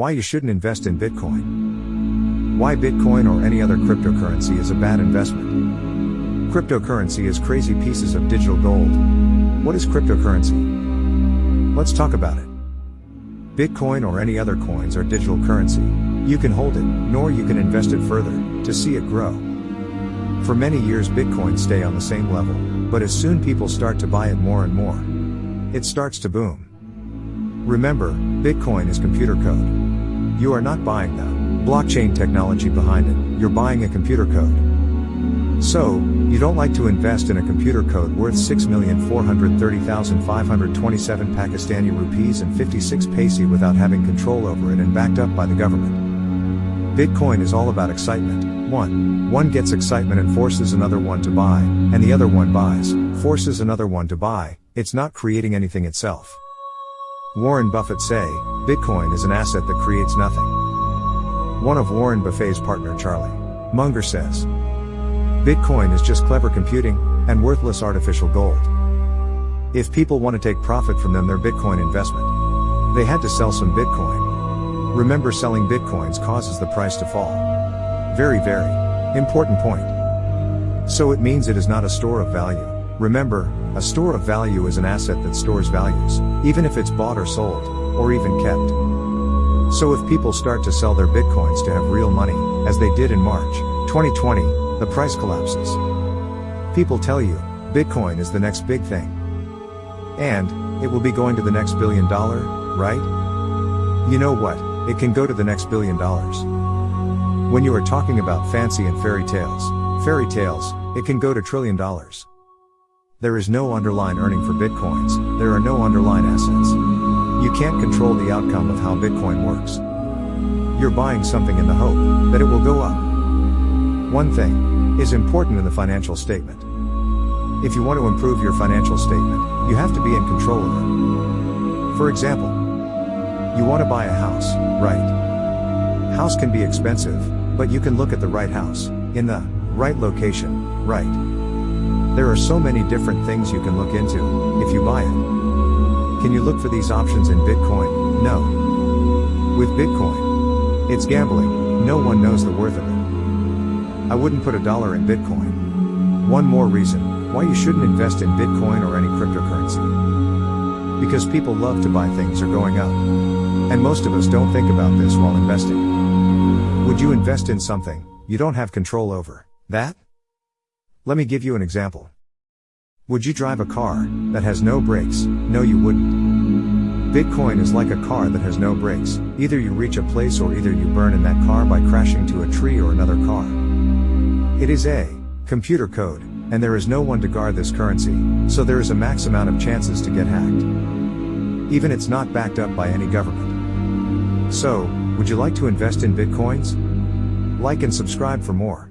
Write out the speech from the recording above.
Why you shouldn't invest in Bitcoin. Why Bitcoin or any other cryptocurrency is a bad investment. Cryptocurrency is crazy pieces of digital gold. What is cryptocurrency? Let's talk about it. Bitcoin or any other coins are digital currency. You can hold it, nor you can invest it further, to see it grow. For many years Bitcoin stay on the same level, but as soon people start to buy it more and more, it starts to boom. Remember, Bitcoin is computer code. You are not buying the blockchain technology behind it, you're buying a computer code. So, you don't like to invest in a computer code worth 6,430,527 Pakistani rupees and 56 paise without having control over it and backed up by the government. Bitcoin is all about excitement. One. One gets excitement and forces another one to buy, and the other one buys, forces another one to buy, it's not creating anything itself. Warren Buffett say, Bitcoin is an asset that creates nothing. One of Warren Buffett's partner Charlie Munger says, Bitcoin is just clever computing, and worthless artificial gold. If people want to take profit from them their Bitcoin investment, they had to sell some Bitcoin. Remember selling Bitcoins causes the price to fall. Very very important point. So it means it is not a store of value. Remember, a store of value is an asset that stores values, even if it's bought or sold, or even kept. So if people start to sell their bitcoins to have real money, as they did in March 2020, the price collapses. People tell you, Bitcoin is the next big thing. And, it will be going to the next billion dollar, right? You know what, it can go to the next billion dollars. When you are talking about fancy and fairy tales, fairy tales, it can go to trillion dollars. There is no underlying earning for bitcoins, there are no underlying assets. You can't control the outcome of how Bitcoin works. You're buying something in the hope that it will go up. One thing is important in the financial statement. If you want to improve your financial statement, you have to be in control of it. For example, you want to buy a house, right? House can be expensive, but you can look at the right house, in the right location, right? There are so many different things you can look into, if you buy it. Can you look for these options in Bitcoin? No. With Bitcoin, it's gambling, no one knows the worth of it. I wouldn't put a dollar in Bitcoin. One more reason, why you shouldn't invest in Bitcoin or any cryptocurrency. Because people love to buy things are going up. And most of us don't think about this while investing. Would you invest in something you don't have control over? That? Let me give you an example. Would you drive a car that has no brakes? No, you wouldn't. Bitcoin is like a car that has no brakes. Either you reach a place or either you burn in that car by crashing to a tree or another car. It is a computer code, and there is no one to guard this currency, so there is a max amount of chances to get hacked. Even it's not backed up by any government. So, would you like to invest in Bitcoins? Like and subscribe for more.